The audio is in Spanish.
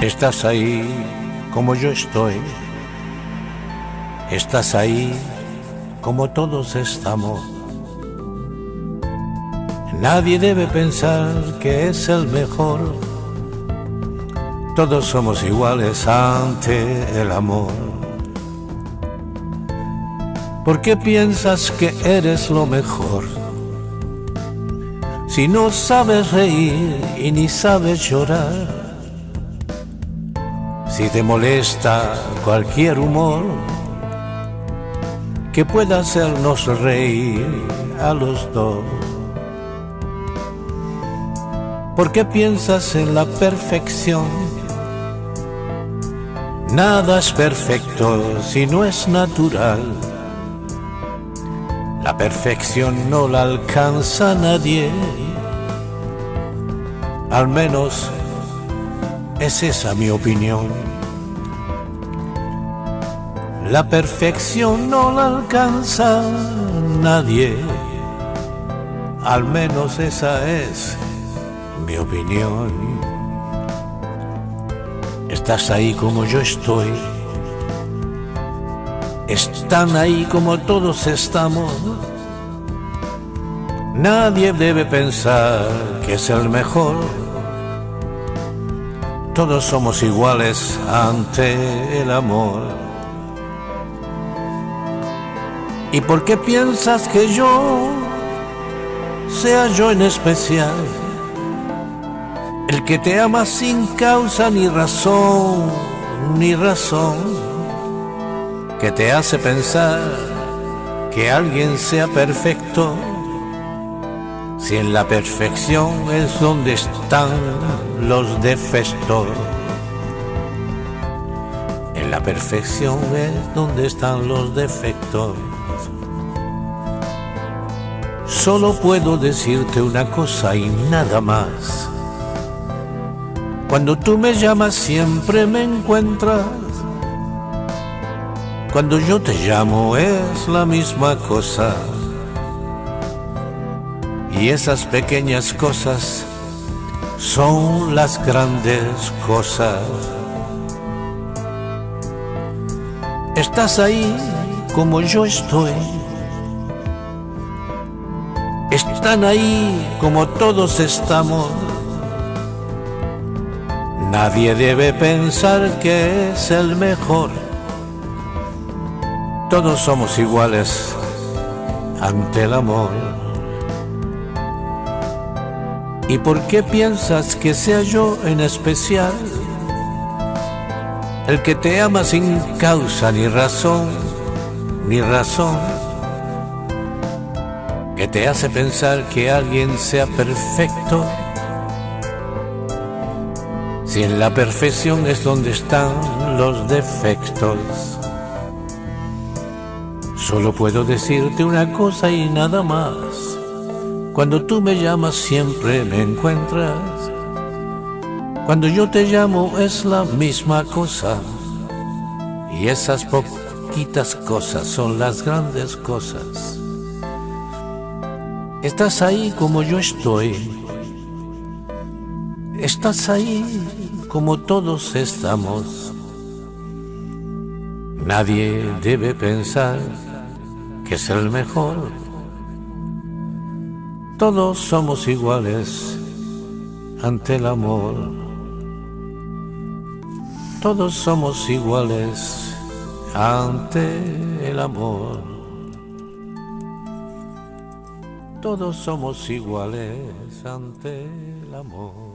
Estás ahí como yo estoy. Estás ahí como todos estamos. Nadie debe pensar que es el mejor. Todos somos iguales ante el amor. ¿Por qué piensas que eres lo mejor? Si no sabes reír y ni sabes llorar. Si te molesta cualquier humor que pueda hacernos reír a los dos. ¿Por qué piensas en la perfección? Nada es perfecto si no es natural. La perfección no la alcanza nadie. Al menos es esa mi opinión. La perfección no la alcanza nadie. Al menos esa es mi opinión. Estás ahí como yo estoy. Están ahí como todos estamos. Nadie debe pensar que es el mejor. Todos somos iguales ante el amor. ¿Y por qué piensas que yo sea yo en especial? El que te ama sin causa ni razón, ni razón, que te hace pensar que alguien sea perfecto, si en la perfección es donde están los defectos. En la perfección es donde están los defectos. Solo puedo decirte una cosa y nada más. Cuando tú me llamas siempre me encuentras. Cuando yo te llamo es la misma cosa. Y esas pequeñas cosas son las grandes cosas. Estás ahí como yo estoy están ahí como todos estamos. Nadie debe pensar que es el mejor. Todos somos iguales ante el amor. ¿Y por qué piensas que sea yo en especial el que te ama sin causa ni razón, ni razón? Que te hace pensar que alguien sea perfecto. Si en la perfección es donde están los defectos. Solo puedo decirte una cosa y nada más. Cuando tú me llamas siempre me encuentras. Cuando yo te llamo es la misma cosa. Y esas poquitas cosas son las grandes cosas. Estás ahí como yo estoy. Estás ahí como todos estamos. Nadie debe pensar que es el mejor. Todos somos iguales ante el amor. Todos somos iguales ante el amor. Todos somos iguales ante el amor.